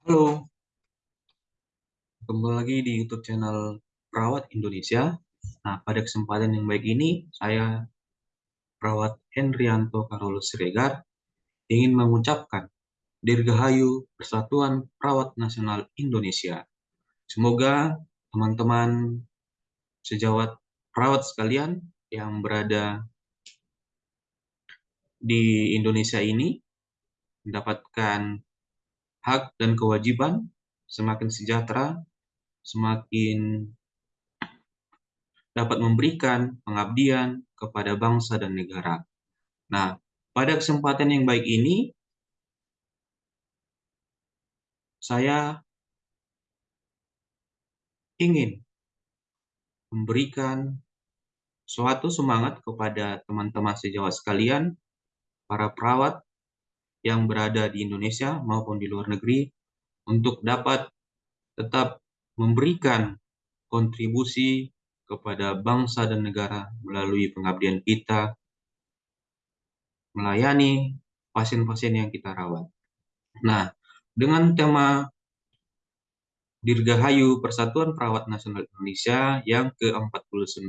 Halo, kembali lagi di YouTube channel Perawat Indonesia. Nah, pada kesempatan yang baik ini, saya Perawat Hendrianto Karolus Siregar ingin mengucapkan Dirgahayu Persatuan Perawat Nasional Indonesia. Semoga teman-teman sejawat perawat sekalian yang berada di Indonesia ini mendapatkan hak dan kewajiban, semakin sejahtera, semakin dapat memberikan pengabdian kepada bangsa dan negara. Nah, pada kesempatan yang baik ini, saya ingin memberikan suatu semangat kepada teman-teman sejawat sekalian, para perawat yang berada di Indonesia maupun di luar negeri untuk dapat tetap memberikan kontribusi kepada bangsa dan negara melalui pengabdian kita melayani pasien-pasien yang kita rawat. Nah, dengan tema Dirgahayu Persatuan Perawat Nasional Indonesia yang ke-49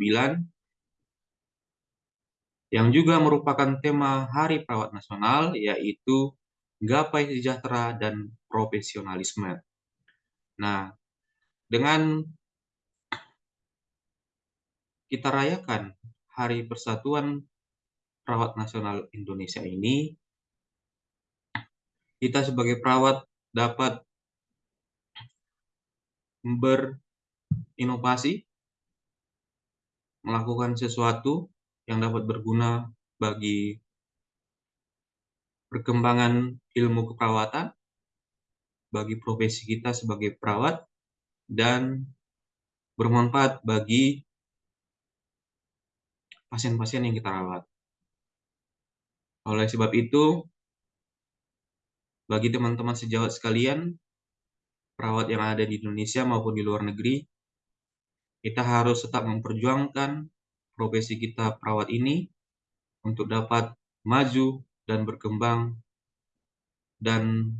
yang juga merupakan tema Hari Perawat Nasional, yaitu Gapai Sejahtera dan Profesionalisme. Nah, dengan kita rayakan Hari Persatuan Perawat Nasional Indonesia ini, kita sebagai perawat dapat berinovasi, melakukan sesuatu yang dapat berguna bagi perkembangan ilmu keperawatan, bagi profesi kita sebagai perawat, dan bermanfaat bagi pasien-pasien yang kita rawat. Oleh sebab itu, bagi teman-teman sejawat sekalian, perawat yang ada di Indonesia maupun di luar negeri, kita harus tetap memperjuangkan profesi kita perawat ini untuk dapat maju dan berkembang dan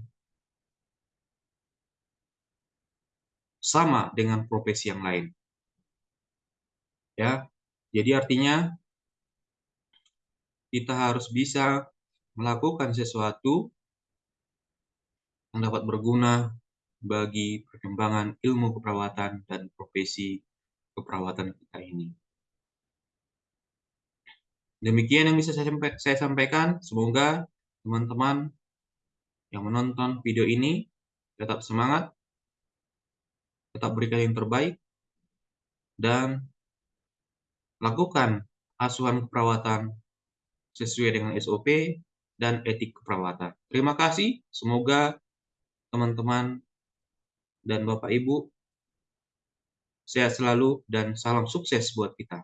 sama dengan profesi yang lain. Ya. Jadi artinya kita harus bisa melakukan sesuatu yang dapat berguna bagi perkembangan ilmu keperawatan dan profesi keperawatan kita ini. Demikian yang bisa saya sampaikan. Semoga teman-teman yang menonton video ini tetap semangat, tetap berikan yang terbaik, dan lakukan asuhan keperawatan sesuai dengan SOP dan etik keperawatan. Terima kasih. Semoga teman-teman dan Bapak Ibu sehat selalu dan salam sukses buat kita.